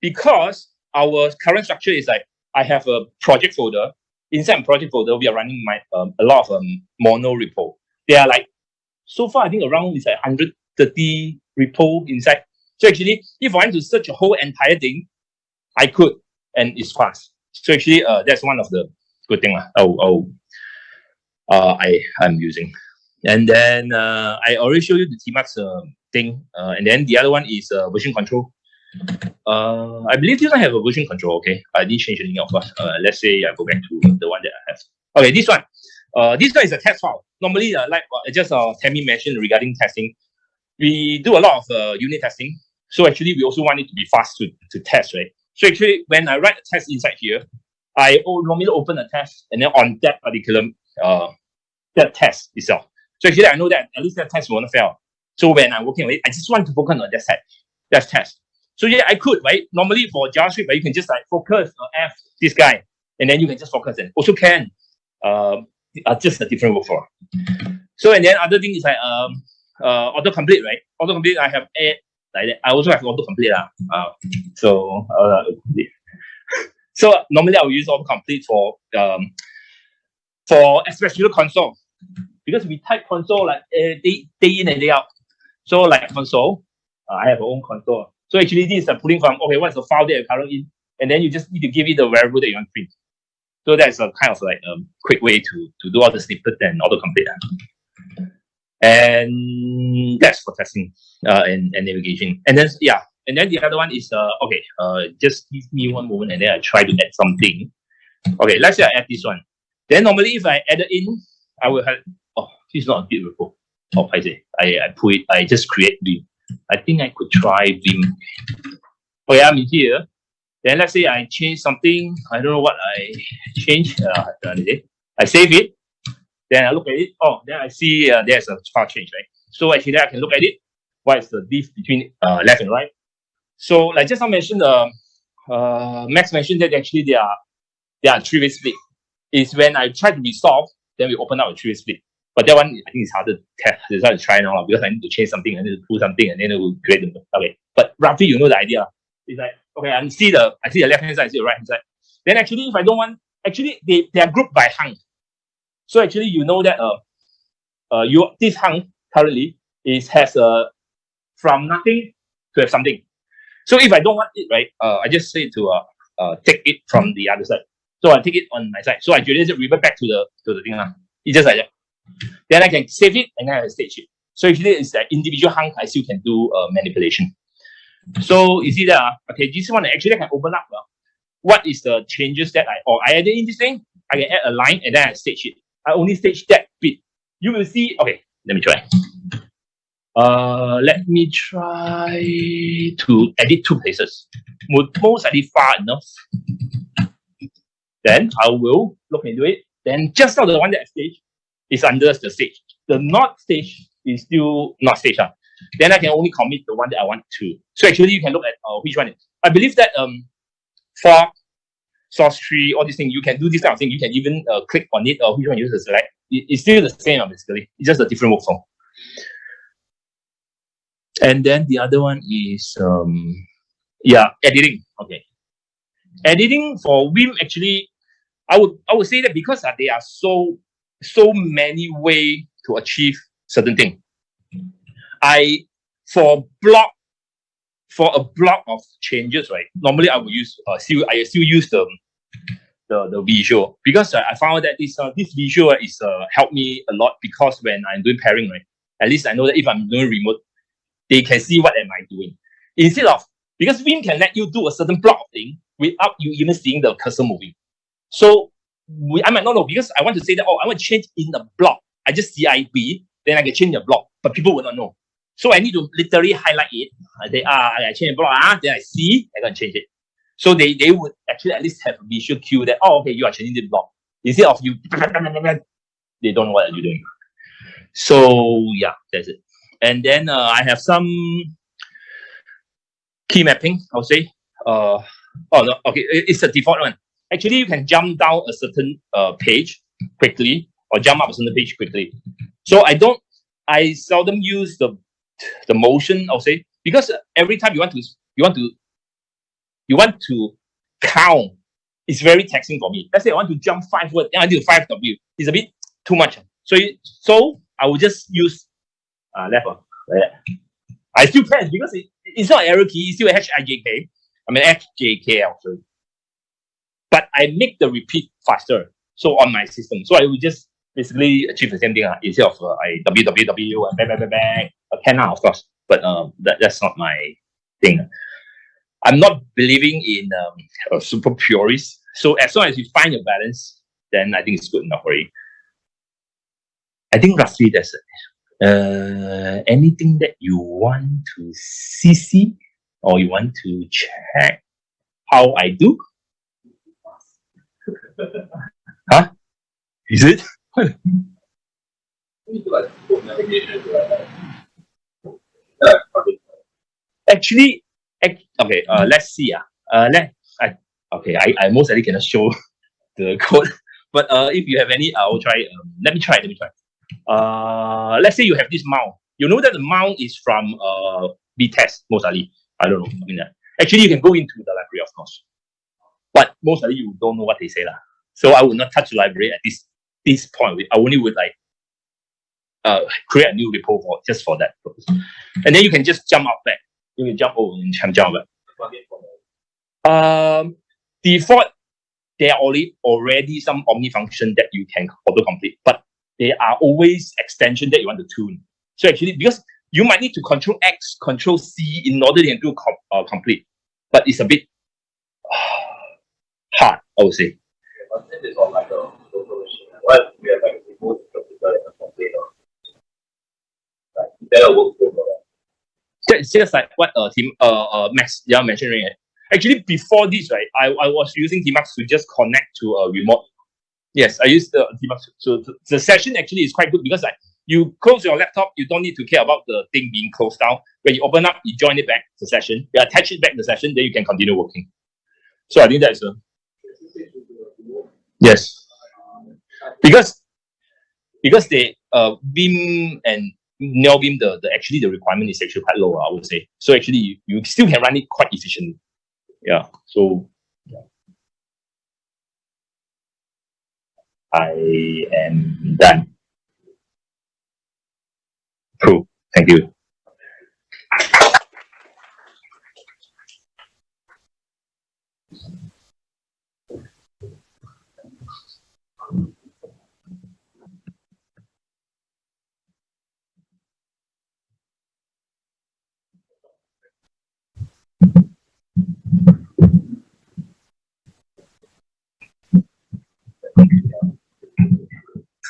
A: because our current structure is like I have a project folder. Inside project folder, we are running my um, a lot of um, mono repo. They are like so far, I think around is like 130 repo inside. So actually, if I want to search a whole entire thing, I could, and it's fast. So actually, uh, that's one of the good thing. Oh, oh, uh, I I'm using. And then uh, I already showed you the Tmux uh, thing. Uh, and then the other one is uh, version control. Uh, I believe this one have a version control. Okay, I didn't change anything, of course. Uh, let's say I go back to the one that I have. Okay, this one. Uh, this guy is a test file. Normally, uh, like uh, just uh, Tammy mentioned regarding testing, we do a lot of uh, unit testing. So actually, we also want it to be fast to, to test, right? So actually, when I write a test inside here, I normally open a test and then on that particular uh, that test itself. So actually, I know that at least that test won't fail. So when I'm working on it, I just want to focus on that test. That test. So yeah, I could, right? Normally for JavaScript, right, you can just like focus on F this guy, and then you can just focus and also can um, uh, just a different workflow. So and then other thing is like um uh autocomplete, right? Autocomplete I have a like that. I also have autocomplete. Uh, uh so uh so normally I will use autocomplete for um for especially console. Because we type console like uh, day, day in and day out. So like console, uh, I have own console. So actually this is a pulling from okay, what's the file that you're currently in? And then you just need to give it the variable that you want to print. So that's a kind of like a um, quick way to, to do all the snippet and autocomplete. And that's for testing uh, and, and navigation. And then, yeah, and then the other one is, uh, okay, uh, just give me one moment and then I try to add something. Okay, let's say I add this one. Then normally if I add it in, I will have, oh, this is not a. Oh, I say, I, I put it, I just create Vim. I think I could try Vim. Okay, I'm here. Then let's say I change something, I don't know what I change. Uh, I save it. Then I look at it. Oh, then I see uh, there's a file change, right? So actually I can look at it. what is the diff between uh, left and right. So like just now mentioned, uh, uh, Max mentioned that actually there are there are three-way split. Is when I try to resolve, then we open up a three-way split. But that one I think it's harder to test. It's hard to try now because I need to change something, need to pull something, and then it will create okay. But roughly you know the idea. It's like okay, I see the I see the left hand side, I see the right hand side. Then actually if I don't want actually they, they are grouped by hunk. So actually you know that uh uh you this hunk currently is has a from nothing to have something. So if I don't want it, right, uh, I just say to uh, uh, take it from the other side. So I take it on my side. So I just revert back to the to the thing. Uh. It's just like that. Then I can save it and then I stage it. So actually it's that individual hunk I still can do uh, manipulation. So you see that, uh, okay, this one actually I can open up. Uh, what is the changes that I, or I added in this thing, I can add a line and then I stage it. I only stage that bit. You will see, okay, let me try. Uh, let me try to edit two places. Most likely far enough. Then I will look into it. Then just now the one that I stage is under the stage. The not stage is still not stage. Uh. Then I can only commit the one that I want to. So actually you can look at uh, which one. I believe that um for Sourcetree, all these things, you can do this kind of thing. You can even uh, click on it or which one you use to select. It, it's still the same uh, basically. It's just a different workflow. And then the other one is um yeah, editing. Okay. Editing for Vim actually, I would I would say that because uh, there are so so many way to achieve certain thing. I for block for a block of changes, right? Normally I would use uh, still I still use the the, the visual because uh, I found that this uh, this visual is uh helped me a lot because when I'm doing pairing, right? At least I know that if I'm doing remote, they can see what am I doing. Instead of because Vim can let you do a certain block thing without you even seeing the cursor moving. So we, I might not know because I want to say that, oh, I want to change in the block. I just CIB, then I can change the block, but people will not know. So I need to literally highlight it. Uh, they are, I change the block, ah, then I see, I can change it. So they, they would actually at least have a visual cue that, oh, okay, you are changing the block. Instead of you, they don't know what you're doing. So yeah, that's it. And then uh, I have some key mapping, I'll say. Uh, oh, no, okay, it's the default one. Actually, you can jump down a certain uh, page quickly or jump up a certain page quickly. So I don't, I seldom use the the motion, I'll say, because every time you want to, you want to, you want to count, it's very taxing for me. Let's say I want to jump five words, then I do five W. It's a bit too much. So, so I will just use uh, left one. I still press because it, it's not arrow key, it's still H I J K. I mean H J K actually. But I make the repeat faster. So on my system. So I will just basically achieve the same thing uh, instead of uh, I www and bang bang bang bang. I can now, of course, but um, that, that's not my thing. I'm not believing in um, super purist. So as long as you find your balance, then I think it's good enough for you. I think roughly that's it uh, anything that you want to CC or you want to check how I do? Huh? Is it? Actually, okay, uh, let's see. Uh, uh, let, I, okay, I, I most likely cannot show the code, but uh, if you have any, I'll try. Um, let me try, let me try uh, let's say you have this mount. You know that the mount is from uh, B-test, most likely. I don't know. I mean, uh, actually, you can go into the library, of course. But most of you don't know what they say. lah. So I would not touch the library at this this point. I only would like uh, create a new repo for just for that purpose. And then you can just jump out back. You can jump over and jump back. Um, default, there are already some Omni function that you can auto complete, but there are always extension that you want to tune. So actually, because you might need to control X, control C in order to do com uh, complete, but it's a bit I would say. That's just like what uh, team uh, uh Max yeah mentioned right? Actually, before this, right, I, I was using Tmux to just connect to a remote Yes, I use the debug. So the, the session actually is quite good because like you close your laptop, you don't need to care about the thing being closed down. When you open up, you join it back the session, you attach it back the session, then you can continue working. So I think that's a yes. Because because they uh Vim and NeoVim, the, the actually the requirement is actually quite low, I would say. So actually you, you still can run it quite efficiently. Yeah. So yeah. I am done. Cool. Thank you.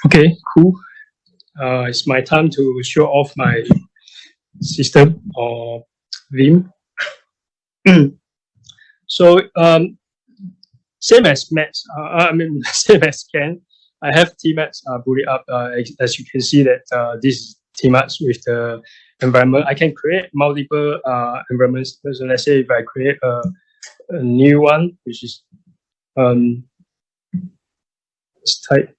B: Okay, cool. Uh, it's my time to show off my system or Vim. so um, same as Max, uh, I mean same as Ken, I have Tmux uh, booted up. Uh, as you can see that uh, this is Tmux with the environment. I can create multiple uh, environments. So let's say if I create a, a new one, which is um, let's type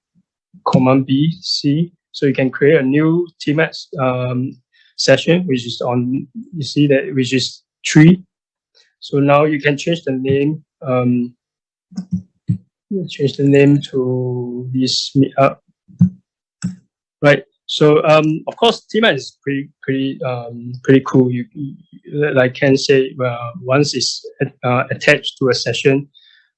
B: command B, C. So you can create a new Tmux um, session, which is on, you see that, which is tree. So now you can change the name, um, change the name to this meetup, right? So um, of course, Tmux is pretty pretty um, pretty cool. You, you like can say uh, once it's uh, attached to a session,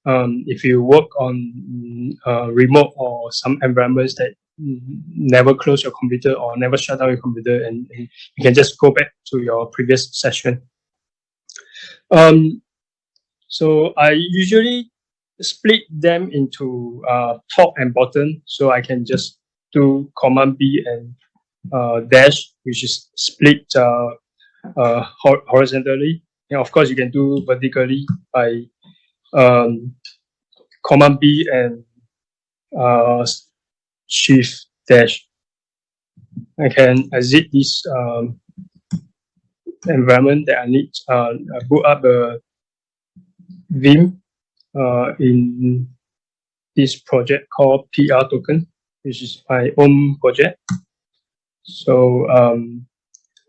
B: um, if you work on uh, remote or some environments that never close your computer or never shut down your computer and, and you can just go back to your previous session. Um, so I usually split them into uh, top and bottom so I can just do command B and uh, dash which is split uh, uh horizontally and of course you can do vertically by um, command B and uh, shift dash. I can exit this um, environment that I need. Uh, boot up a Vim uh, in this project called PR token, which is my own project. So um,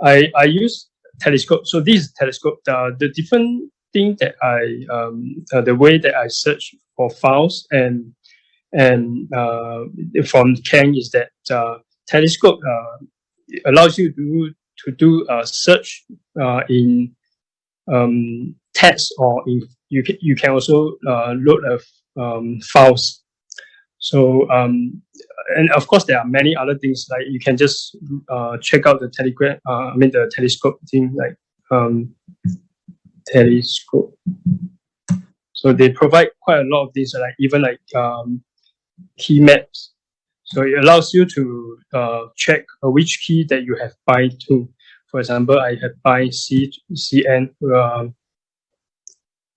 B: I I use telescope. So this telescope. The different thing that I um, uh, the way that I search for files and and uh, from Ken is that uh, Telescope uh, allows you to to do a search uh, in um, text or in, you can you can also uh, load of um, files. So um, and of course there are many other things like you can just uh, check out the telegram. I mean the telescope thing like um, telescope. So they provide quite a lot of these, like even like um, key maps. So it allows you to uh, check uh, which key that you have bind to. For example, I have bind C CN uh,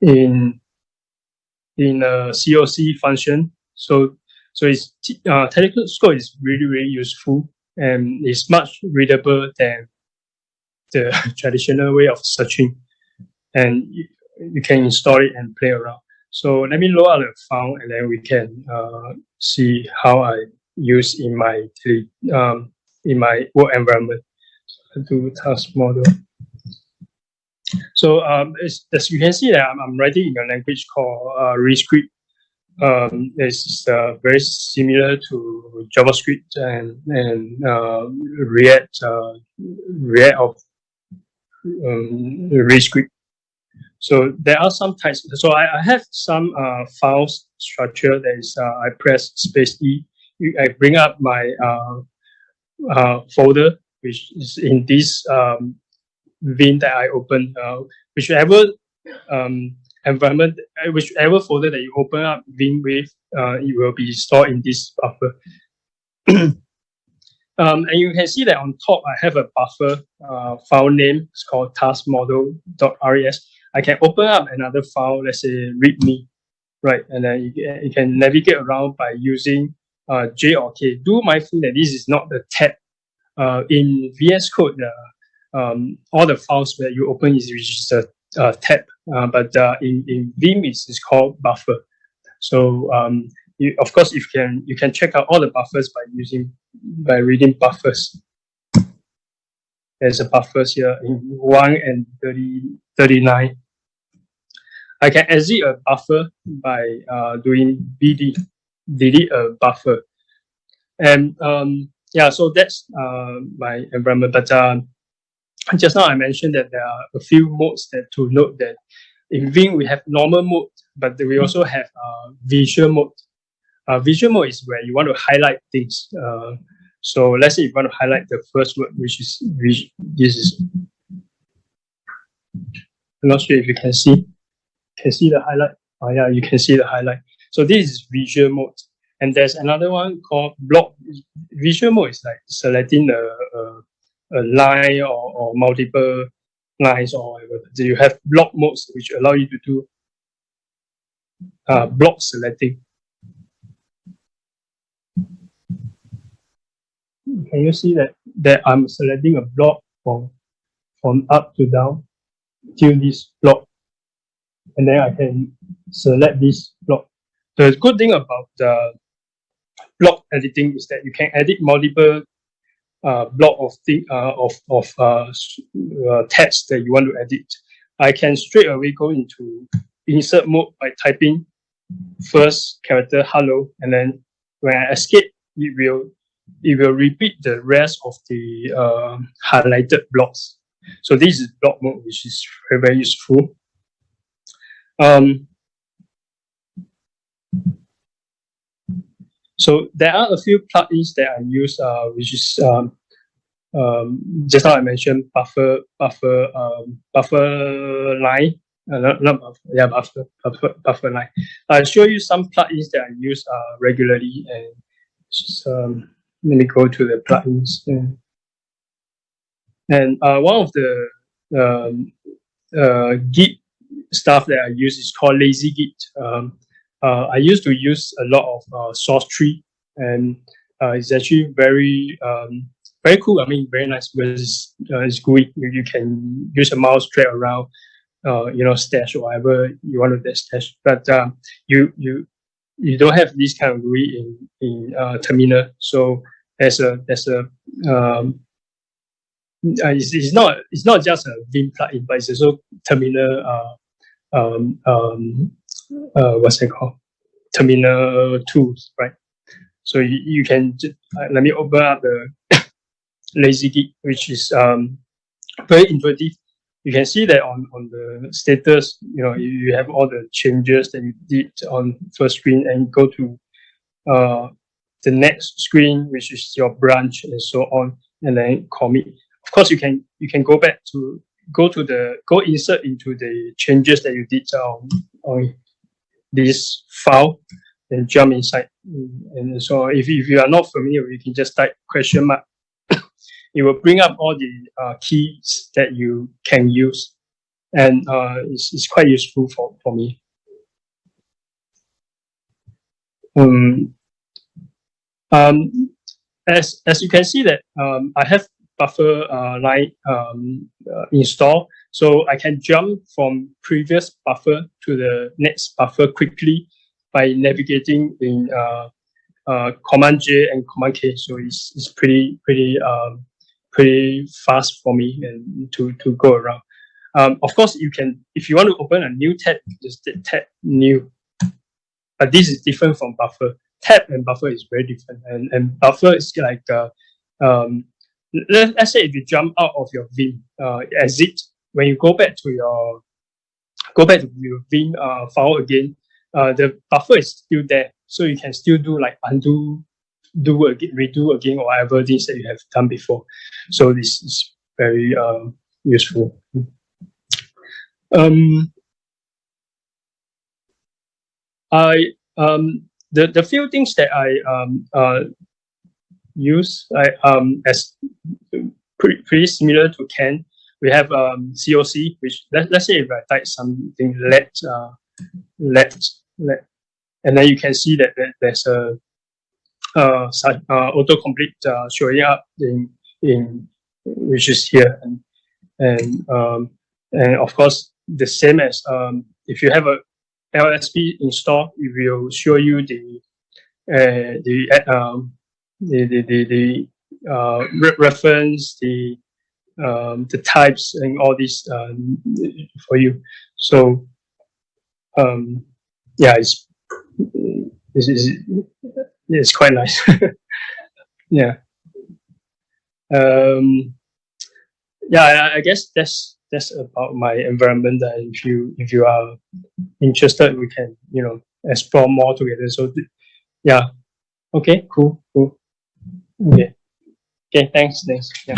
B: in in a COC function. So so it's uh, telescope is really really useful and it's much readable than the traditional way of searching and you, you can install it and play around. So let me load out the file and then we can uh, see how I use in my um, in my work environment. So I do task model. So um, as you can see that I'm, I'm writing in a language called uh, Rescript. Um, it's uh, very similar to JavaScript and and uh, React uh, React of um, Rescript. So there are some types. So I, I have some uh, files structure that is, uh, I press space E. I bring up my uh, uh, folder, which is in this um, Vim that I open. Uh, whichever um, environment, uh, whichever folder that you open up Vim with, uh, it will be stored in this buffer. Um, and you can see that on top, I have a buffer uh, file name. It's called taskmodel.res. I can open up another file, let's say readme, right? And then you, you can navigate around by using uh, J or K. Do mindful that this is not the tab uh, in VS Code, um, all the files that you open is registered a tab, uh, but uh, in in Vim it's, it's called buffer. So um, you, of course, you can you can check out all the buffers by using by reading buffers. There's a buffers here in one and 30, 39. I can exit a buffer by uh, doing bd delete a buffer, and um, yeah, so that's uh, my environment. But uh, just now I mentioned that there are a few modes that to note that in Vim we have normal mode, but we also have uh, visual mode. Uh, visual mode is where you want to highlight things. Uh, so let's say you want to highlight the first word, which is this is. I'm not sure if you can see. Can see the highlight? Oh yeah, you can see the highlight. So this is visual mode. And there's another one called block. Visual mode is like selecting a, a, a line or, or multiple lines or whatever. So you have block modes which allow you to do uh, block selecting. Can you see that that I'm selecting a block from from up to down till this block, and then I can select this block. The good thing about the block editing is that you can edit multiple uh, block of thing uh, of of uh, uh, text that you want to edit. I can straight away go into insert mode by typing first character hello, and then when I escape, it will it will repeat the rest of the uh, highlighted blocks. So this is block mode, which is very very useful. Um, so there are a few plugins that I use, uh, which is um, um, just now I mentioned buffer buffer um, buffer line uh, not, not buffer, yeah, buffer, buffer, buffer line. I'll show you some plugins that I use uh, regularly and just, um, let me go to the plugins. And, and uh, one of the um, uh, Git stuff that I use is called Lazy Git. Um, uh, I used to use a lot of uh, Sourcetree and uh, it's actually very um, very cool. I mean, very nice because it's, uh, it's GUI. You, you can use a mouse drag around uh, you know, stash or whatever you want to stash. But um, you you you don't have this kind of GUI in in uh, Terminal. So there's a there's a um, uh, it's, it's not it's not just a Vim plugin, but it's also Terminal. Uh, um, um, uh, what's it called? Terminal tools, right? So you, you can uh, let me open up the lazy git, which is um, very intuitive you can see that on, on the status, you know, you, you have all the changes that you did on first screen and go to uh, the next screen, which is your branch and so on, and then commit. Of course, you can you can go back to go to the go insert into the changes that you did on on this file and jump inside. And so if, if you are not familiar, you can just type question mark it will bring up all the uh, keys that you can use. And uh, it's, it's quite useful for, for me. Um, um, as, as you can see that um, I have buffer uh, line um, uh, installed, so I can jump from previous buffer to the next buffer quickly by navigating in uh, uh, Command J and Command K. So it's, it's pretty pretty um, pretty fast for me and to, to go around. Um, of course, you can, if you want to open a new tab, just tab new. But this is different from buffer. Tab and buffer is very different. And, and buffer is like, uh, um, let, let's say if you jump out of your Vim, uh, exit, when you go back to your, go back to your Vim uh, file again, uh, the buffer is still there. So you can still do like undo do again, redo again, or whatever things that you have done before. So this is very uh, useful. Um, I um, the the few things that I um, uh, use I, um, as pretty, pretty similar to Ken. We have um, COC, which let, let's say if I type something let uh, let let, and then you can see that, that there's a uh, uh, autocomplete uh, showing up in in which is here. And and um, and of course the same as um, if you have a LSP installed, it will show you the uh, the uh, um, the the the, the uh, re- reference the um, the types and all these um, for you. So um, yeah, it's it's, it's, it's quite nice. yeah. Um, yeah, I, I guess that's that's about my environment. And if you if you are interested, we can you know explore more together. So yeah, okay, cool, cool. Okay, okay, thanks, thanks. Yeah.